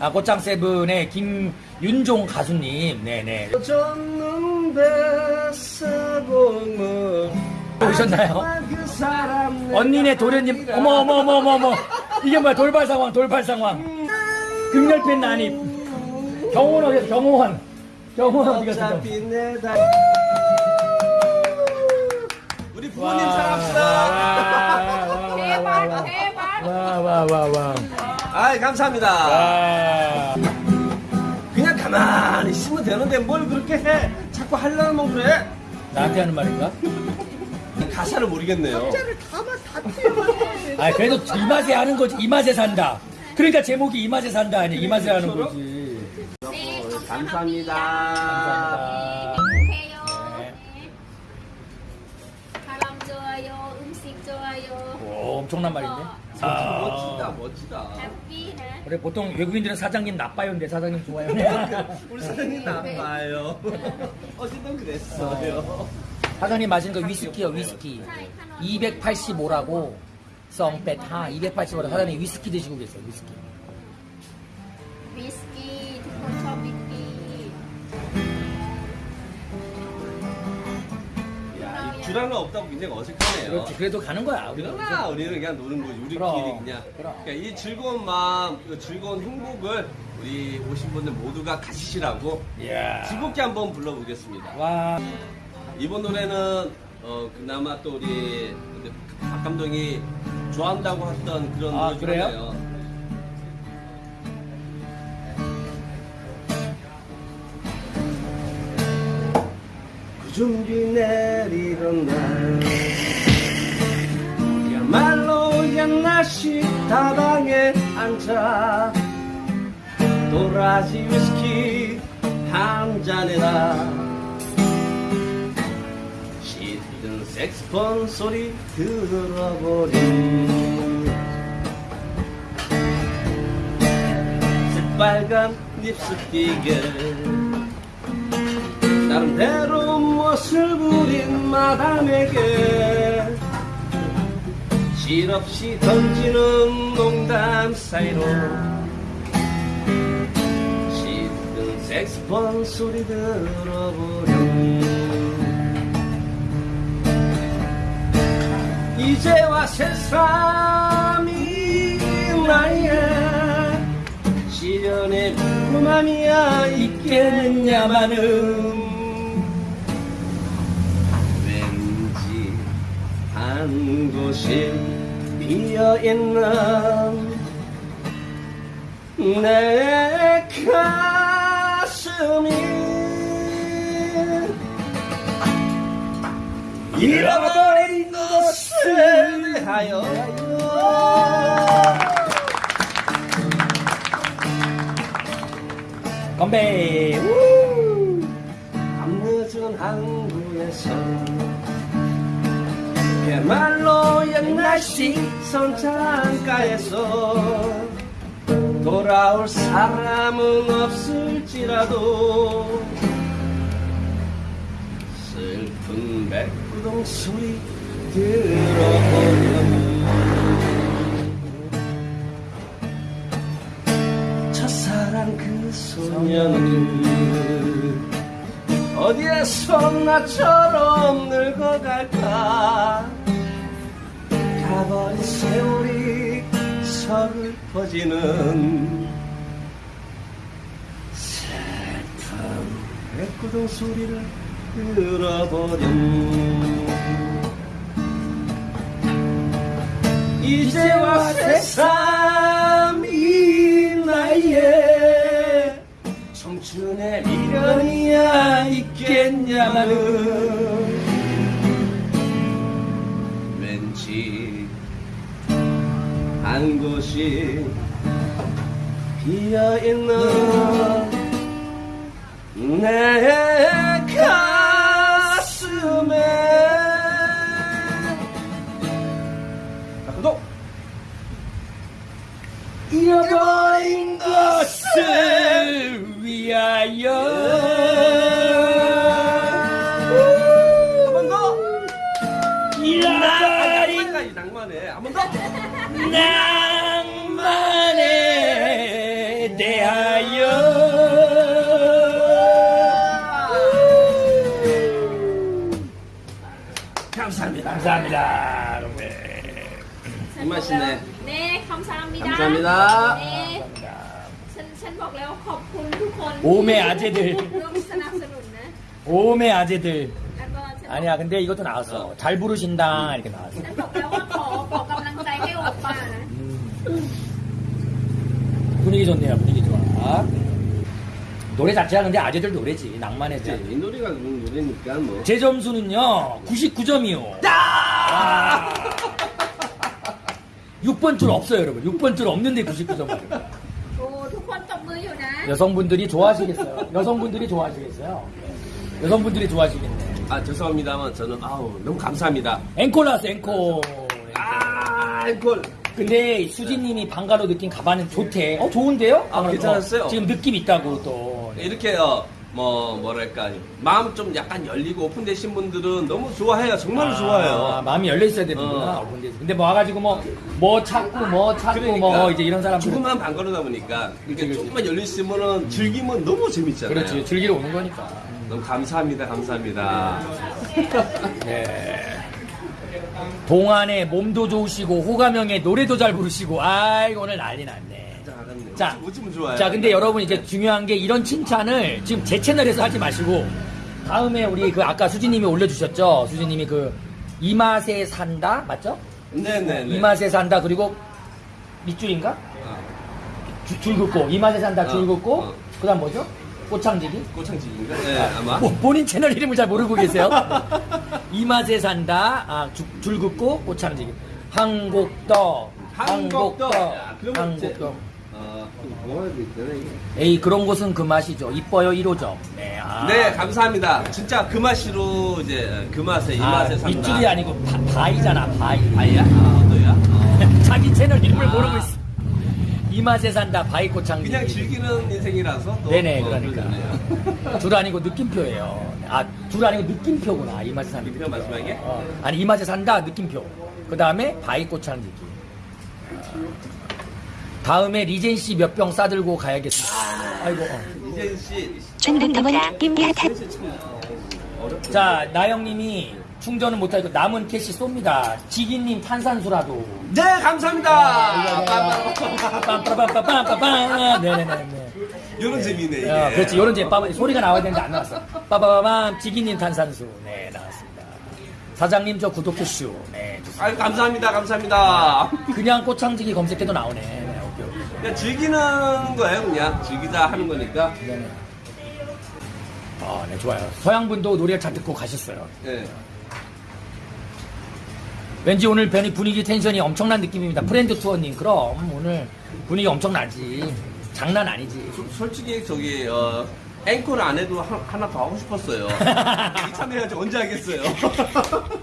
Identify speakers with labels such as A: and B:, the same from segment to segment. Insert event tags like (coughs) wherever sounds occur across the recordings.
A: 아, 꽃장 세븐의 김윤종 가수님, 네네. 오셨나요?
B: 그
A: 언니네 도련님, 어머, 어머, 어머, 어머, 어머. 이게 뭐야, 돌발 상황, 돌발 상황. 극렬팬 난입. 경호원 어디 경호원. 경호원 어디 갔어?
B: 우리
A: 와,
B: 부모님 사랑합시다
C: 대박 대박
A: 와, 와, 와, 와.
B: 아 감사합니다
A: 와.
B: 그냥 가만히 있으면 되는데 뭘 그렇게 해 자꾸 하려면 그래
A: 나한테 하는 말인가?
B: 가사를 모르겠네요
A: 아, 그래도 이 맛에 하는 거지. 이 맛에 산다. 그러니까 제목이 이 맛에 산다 아니 이 맛에 하는 거지.
C: 네
B: 감사합니다
A: 감사합니다. 네.
C: 네. 바람 좋아요 음식 좋아요
A: 오, 엄청난 말인데.
B: 멋지다 멋지다
A: 그래 보통 외국인들은 사장님 나빠요, 근데 사장님 좋아요. (laughs)
B: 우리 사장님 나빠요 (laughs) 어제도 그랬어요
A: 사장님 마시는 거 위스키요, 위스키. 285라고 썽빼타 285라 사장님 위스키 드시고 계세요, 위스키.
C: 위스키
B: 주량은 없다고 굉장히 어색하네요
A: 그렇지, 그래도 가는 거야. 우리가.
B: 그러나 우리는 그냥 노는 거지 우리끼리
A: 그럼,
B: 그냥
A: 그럼.
B: 그러니까 이 즐거운 마음 이 즐거운 행복을 우리 오신 분들 모두가 가지시라고. 즐겁게 한번 불러보겠습니다
A: 와.
B: 이번 노래는 어 그나마 또 우리 박 감독이 좋아한다고 했던 그런
A: 아,
B: 노래 중
A: 그래요?
B: 하나예요. 준비 내리던 날. 야말로 옛날식 다방에 앉아. 도라지 위스키 한 잔에다. 짙은 색스폰 소리 들어보니 새빨간 립스틱에 나름대로 멋을 부린 마담에게 실없이 던지는 농담 사이로 짙은 색스폰 소리 들어보니 이제와 새삼이 나의 시련의 궁금함이야 있겠느냐마는 한 곳이 비어있는 내 가슴이 잃어버린 것을 하여
A: 건배. 우!
B: 밤늦은 항구에서 그야말로 옛날식 선창가에서 돌아올 사람은 없을지라도 슬픈 백구동 소리 들어보면 첫사랑 그 소녀는 어디에서 나처럼 늙어갈까? 가버린 세월이 서글퍼지는 슬픈 백구동 소리를 들어버린 이제와 새삼이 나이에 청춘의 미련이야 있겠냐마는 왠지 한 곳이 비어있는 내 낭만해. 한 번 더!
A: 낭만의 감사합니다. 감사합니다. 여러분들.
B: 이 맛이네.
C: 네, 감사합니다.
B: 감사합니다.
C: 네, ฉันฉันบอกแล้วขอบคุณทุกคน
A: 오메 아재들.
C: ร่วมสนับสนุนนะ
A: 오메 아재들.
C: แล้วก็ฉัน
A: 아니야, 근데 이것도 나왔어. 잘 부르신다. 이렇게 나왔어.
C: ฉันบอกแล้วว่า
A: 분위기 좋네요. 분위기 좋아. 노래 자체가 근데 아재들 노래지. 낭만했지.
B: 이 노래가 그런 노래니까 뭐
A: 제 점수는요 99점이요. 와. 6번 아. 줄 없어요 여러분. 6번 줄 없는데 99점만요. 여성분들이 좋아하시겠어요? 여성분들이 좋아하시겠어요? 여성분들이 좋아하시겠네.
B: 아 죄송합니다만 저는 아우 너무 감사합니다.
A: 앵콜 나왔어 앵콜.
B: 아 앵콜.
A: 근데 수진님이 방가로 느낀 가방은 좋대. 어, 좋은데요?
B: 아, 괜찮았어요?
A: 지금 느낌 있다고 또.
B: 이렇게 어, 뭐 뭐랄까 마음 좀 약간 열리고 오픈되신 분들은 너무 좋아해요. 정말로
A: 아,
B: 좋아해요.
A: 마음이 열려 있어야 되는구나.
B: 어.
A: 근데, 근데 뭐 와가지고 뭐, 뭐 찾고, 뭐 찾고, 뭐 이제 이런 사람들.
B: 조금만 방거르다 보니까 이렇게
A: 그치.
B: 조금만 열려 있으면은 즐기면 너무 재밌잖아요.
A: 그렇지. 즐기러 오는 거니까.
B: 너무 감사합니다, 감사합니다.
A: 네. (laughs) 동안에 몸도 좋으시고 호감형에 노래도 잘 부르시고 아이고 오늘 난리 났네. 자. 자 근데 여러분 이제 중요한 게 이런 칭찬을 지금 제 채널에서 하지 마시고 다음에 우리 그 아까 수진님이 올려주셨죠. 수진님이 그 이 맛에 산다 맞죠?
B: 네네네.
A: 이 맛에 산다 그리고 밑줄인가?
B: 어,
A: 주- 줄 긋고 이 맛에 산다 줄
B: 어,
A: 긋고
B: 어.
A: 그다음 뭐죠? 꽃창지기?
B: 꼬창집인가? 네, 아 마.
A: 뭐, 본인 채널 이름을 잘 모르고 계세요. 이 맛에 산다. 아, 주- 줄 긋고 꽃창지기.
B: 그런 거
A: 한곡더.
B: 어.
A: 에이, 그런 곳은 그 맛이죠. 이뻐요 1호점. 네, 아.
B: 네, 감사합니다. 진짜 그 맛으로 이제 그 맛에 이
A: 아,
B: 맛에 산다.
A: 밑줄이 아니고 바, 바이잖아, 바이.
B: 아이야? 아? 어. (laughs)
A: 자기 채널 이름을
B: 아.
A: 모르고 있어. 이 맛에 산다. 바이 꽃창지기.
B: 그냥 즐기는 인생이라서 또
A: 네네,
B: 뭐
A: 그러니까. 줄 아니고 느낌표예요. 아, 줄 아니고 느낌표구나. 이 맛에 산다.
B: 느낌표 마지막에?
A: 어, 아니, 이 맛에 산다. 느낌표. 그 다음에 바이 꽃창지기. 다음에 리젠 씨 몇 병 싸들고 가야겠습니다. 아이고. 어.
B: 이재인 씨,
D: 김야탄
B: 사실 참 어렵죠.
A: 자, 나영님이 충전은 못하고 남은 캐시 쏩니다. 지기님 탄산수라도.
B: 네, 감사합니다.
A: 빰빠라빰빠빰빠빰. 네네네.
B: 이런 재미네.
A: 어, 그렇지. 요런 제 빠, 소리가 나와야 되는데 안 나왔어. 빠바밤 지기님 탄산수. 네, 나왔습니다. 사장님 저 구독해슈. 네.
B: 아유, 감사합니다. 감사합니다.
A: 그냥 꽃창지기 검색해도 나오네. 네, 오케이, 오케이.
B: 그냥 즐기는 거예요, 그냥. 즐기자 하는 거니까.
A: 네네. 아, 네, 좋아요. 서양분도 노래를 잘 듣고 가셨어요.
B: 네.
A: 왠지 오늘 변이 분위기 텐션이 엄청난 느낌입니다. 프렌드 투어님, 그럼 오늘 분위기 엄청나지. 장난 아니지.
B: 소- 솔직히 저기 어, 앵콜 안 해도 하, 하나 더 하고 싶었어요. (laughs) 참여해야지 언제 하겠어요. (laughs)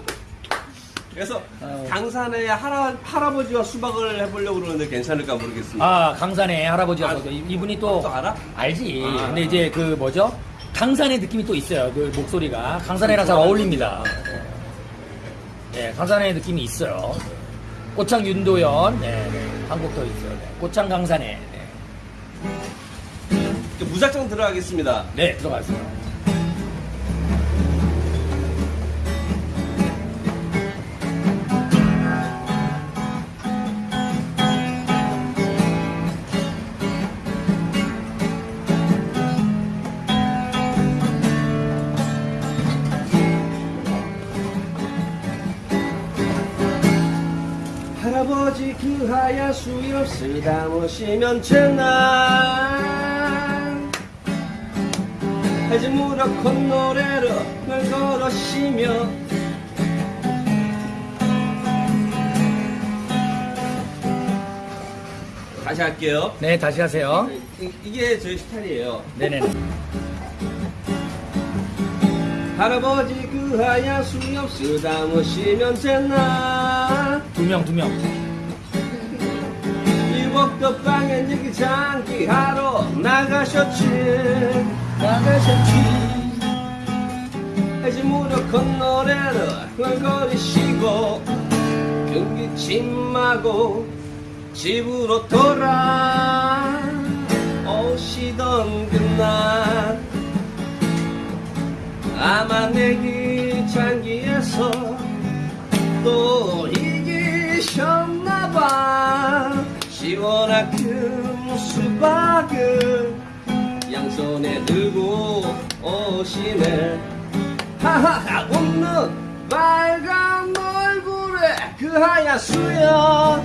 B: 그래서
A: 아유.
B: 강산에 할아, 할아버지와 수박을 해보려고 그러는데 괜찮을까 모르겠습니다.
A: 아, 강산에 할아버지가
B: 아,
A: 서 이분이 또,
B: 또 알아?
A: 알지.
B: 아.
A: 근데 이제 그 뭐죠? 강산에 느낌이 또 있어요. 그 목소리가. 강산에랑 잘 어울립니다. 네, 강산의 느낌이 있어요. 꽃창 윤도현, 네, 네. 한국 더 있어요. 네. 꽃창 강산에. 네,
B: 무작정 들어가겠습니다.
A: 네 들어가세요.
B: 그 하얀 수염 쓰다모시면 제날 해지 무럭 콧노래로 널 걸으시며 다시 할게요
A: 네 다시 하세요.
B: 이- 이게 저희 스타일이에요
A: 네네.
B: 할아버지 그 하얀 수염 쓰다모시면 제날
A: 두명 두 명.
B: 일곱도 방에 얘기 장기 하러 나가셨지. 나가셨지. 해지 무렵 콧노래를 흥얼거리시고 경기 침마고 집으로 돌아 있던 그날. 아마 시원한 큰 수박을 양손에 들고 오시네. 하하하 웃는 빨간 얼굴에 그 하얀 수염.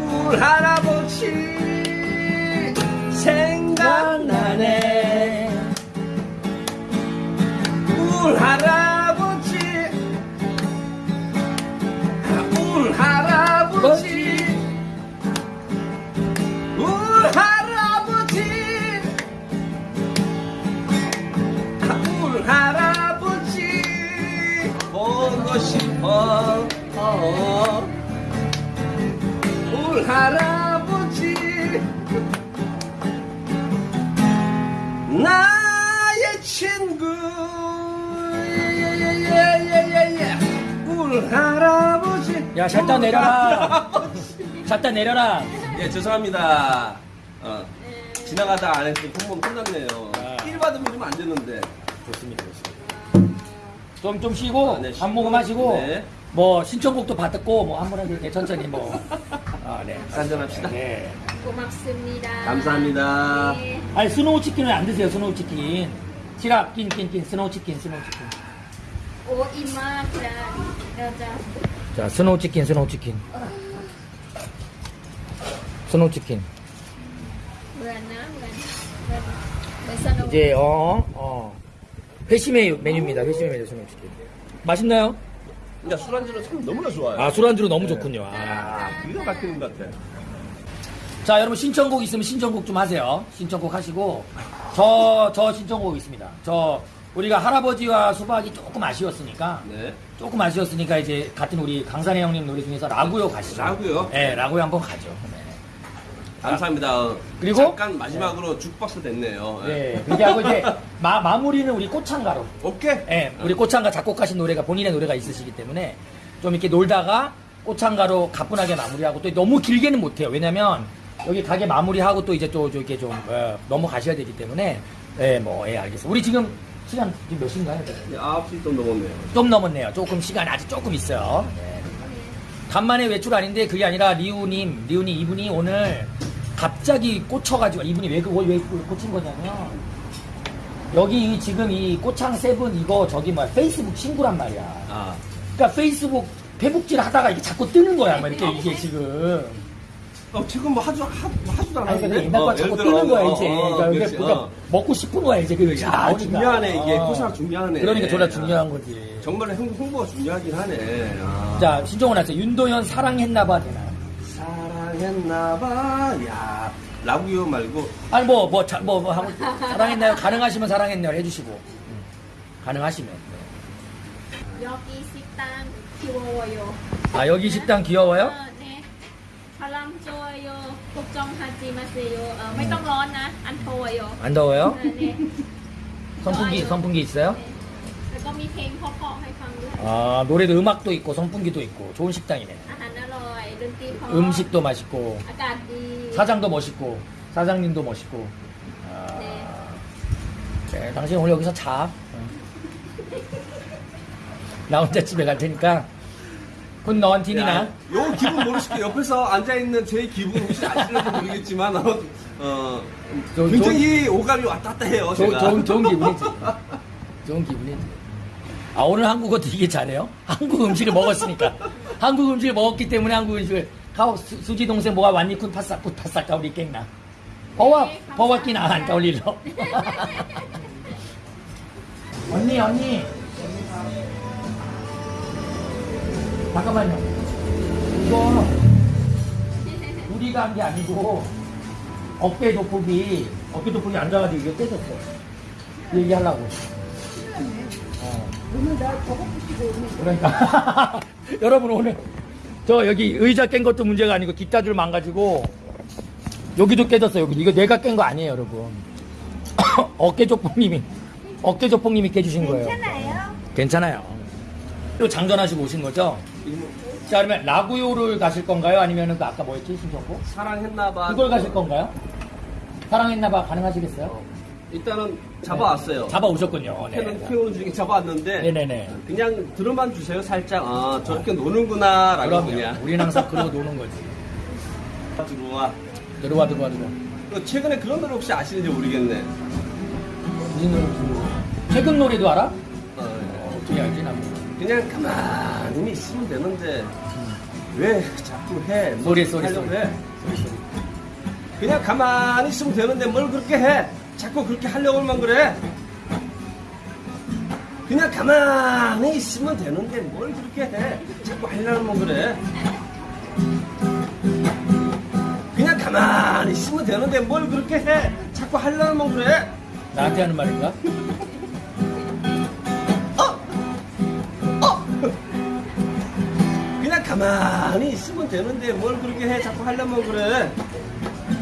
B: 울 할아버지
A: 야 샷다 내려라. 샷다 내려라.
B: 예 죄송합니다. 어, 지나가다 안 했으면 홈몸 끝났네요.
A: 아.
B: 받으면 좀 안 되는데.
A: 좋습니다 좀좀 좀 쉬고
B: 아, 네,
A: 밥 먹음 하시고
B: 네.
A: 뭐 신청곡도 받았고 뭐 한번 이렇게 천천히 뭐. 아, 네.
B: 한잔합시다.
A: 네.
C: 고맙습니다.
B: 감사합니다.
C: 네.
A: 아니 스노우 치킨은 안 드세요 스노우 치킨. 시락 낀낀낀 스노우 치킨 스노우 치킨.
C: 오 이마 그라 여자.
A: 자, 스노우 치킨, 스노우 치킨. 스노우 치킨. 이제 어, 어. 어. 회심의 메뉴입니다. 회심의 메뉴 스노우 치킨. 맛있나요?
B: 야, 술안주는 참 너무나 좋아요.
A: 아, 술안주로 너무
B: 네.
A: 좋군요. 아,
B: 기가 막히는 것 같아.
A: 자, 여러분 신청곡 있으면 신청곡 좀 하세요. 신청곡 하시고 저 저 신청곡 있습니다. 저 우리가 할아버지와 수박이 조금 아쉬웠으니까
B: 네
A: 조금 아쉬웠으니까 이제 같은 우리 강산의 형님 노래 중에서 라구요 가시죠.
B: 라구요?
A: 네, 라구요 한번 가죠. 네.
B: 감사합니다 어,
A: 그리고?
B: 잠깐 마지막으로 죽박스 됐네요
A: 네, 그렇게 하고 이제 (laughs) 마, 마무리는 우리 꽃창가로.
B: 오케이
A: 네, 우리 꽃창가 작곡하신 노래가 본인의 노래가 있으시기 때문에 좀 이렇게 놀다가 꽃창가로 가뿐하게 마무리하고 또 너무 길게는 못해요. 왜냐면 여기 가게 마무리하고 또 이제 또 이렇게 좀 어, 넘어가셔야 되기 때문에 예, 뭐, 예, 알겠습니다. 우리 지금 시간 지금 몇 시인가요?
B: 이제 9시 좀 넘었네요
A: 좀 넘었네요. 조금 시간 아직 조금 있어요. 네. 간만에 외출 아닌데 그게 아니라 리우님, 리우님 이분이 오늘 갑자기 꽂혀가지고 이분이 왜, 그- 왜 꽂힌 거냐면 여기 이 지금 이 꼬창 세븐 이거 저기 뭐야 페이스북 친구란 말이야.
B: 아
A: 그러니까 페이스북 페북질 하다가 이게 자꾸 뜨는 거야. 막 이렇게 이게 지금.
B: 어, 지금 뭐 하지도, 하, 뭐 하지도
A: 아니,
B: 않았는데.
A: 그러니까
B: 옛날과
A: 자꾸 뜨는 거야, 이제.
B: 어,
A: 그러니까,
B: 이게
A: 그러니까
B: 어.
A: 먹고 싶은 거야, 이제. 그
B: 야,
A: 나오니까.
B: 중요하네, 이게.
A: 어.
B: 아. 포샵 중요하네.
A: 그러니까 졸라 아. 중요한 거지.
B: 정말 홍, 홍보가 중요하긴 하네. 아.
A: 자, 신종훈 하세요. 윤도현 사랑했나봐 되나?
B: 사랑했나봐, 야. 라구요 말고.
A: 아니, 뭐, 뭐, 자, 뭐, 뭐, 하고, 사랑했나요? 가능하시면 사랑했나요? 해주시고. 음. 가능하시면. 네.
C: 여기 식당 귀여워요.
A: 아, 여기 식당 귀여워요?
C: 바람좋아요 걱정하지 마세요 어, 음. 매정러나
A: 안 더워요
C: 안 더워요? 네,
A: 선풍기 좋아요. 선풍기 있어요?
C: 네. 그리고 미팽 퍼퍼
A: 아 노래도 음악도 있고 선풍기도 있고 좋은 식당이네 음식도 맛있고 사장도 멋있고 사장님도 멋있고 아, 네. 네 당신 오늘 여기서 자나 어. 혼자 집에 갈 테니까 팀이나.
B: 야, 요 기분 모르시게 옆에서 앉아있는 제 기분 혹시 아시는지 모르겠지만, 어, 어,
A: 저-
B: 굉장히 오감이 왔다 갔다 해요.
A: 좋-
B: 제가.
A: 좋은 좋은 기분이지. 좋은 기분이지. 아 오늘 한국어 되게 잘해요. 한국 음식을 먹었으니까. 한국 음식을 먹었기 때문에 한국 음식을 가오 수- 수지 동생 뭐가 완니쿤 파싹 굿 파싹 가오리 깽나. 버와 버와 끼나 안 가오리로. (laughs) 언니 언니. 잠깐만요. 이거 우리가 한 게 아니고 어깨 돋보기 어깨 돋보기 앉아가지고 이거 떼졌어. 얘기하려고. 어. 그러니까 (laughs) 여러분 오늘 저 여기 의자 깬 것도 문제가 아니고 뒷다줄 망가지고 여기도 깨졌어 여기 이거 내가 깬 거 아니에요 여러분 (coughs) 어깨 조폭님이 어깨 조폭님이 깨주신 거예요 괜찮아요 또 장전하시고 오신 거죠 자 그러면 라구요를 가실 건가요 아니면 그 아까 뭐였지 신청곡
B: 사랑했나봐.
A: 그걸 가실 건가요 사랑했나봐 가능하시겠어요?
B: 일단은 잡아왔어요.
A: 잡아 오셨군요. 네.
B: 캔을 키우는 중에 잡아왔는데
A: 네네네.
B: 그냥 들어만 주세요. 살짝 아 저렇게 노는구나라고
A: 그럼요.
B: 그냥
A: 우리는 항상 그러고 노는 거지. (laughs)
B: 들어와.
A: 들어와 들어와 들어와.
B: 그 최근에 그런 노래 혹시 아시는지 모르겠네.
A: 무슨 노래 부르고? 최근 노래도 알아?
B: 어,
A: 어떻게 알지 나?
B: 그냥 가만히 있으면 되는데 왜 자꾸 해? 뭐
A: 소리, 소리, 소리.
B: 해? 그냥 가만히 있으면 되는데 뭘 그렇게 해? 자꾸 그렇게 하려고만 그래? 그냥 가만히 있으면 되는데 뭘 그렇게 해? 자꾸 하려고만 그래? 그냥 가만히 있으면 되는데 뭘 그렇게 해? 자꾸 하려고만 그래?
A: 나한테 하는 말인가?
B: 가만히 있으면 되는데 뭘 그렇게 해? 자꾸 하려면 그래?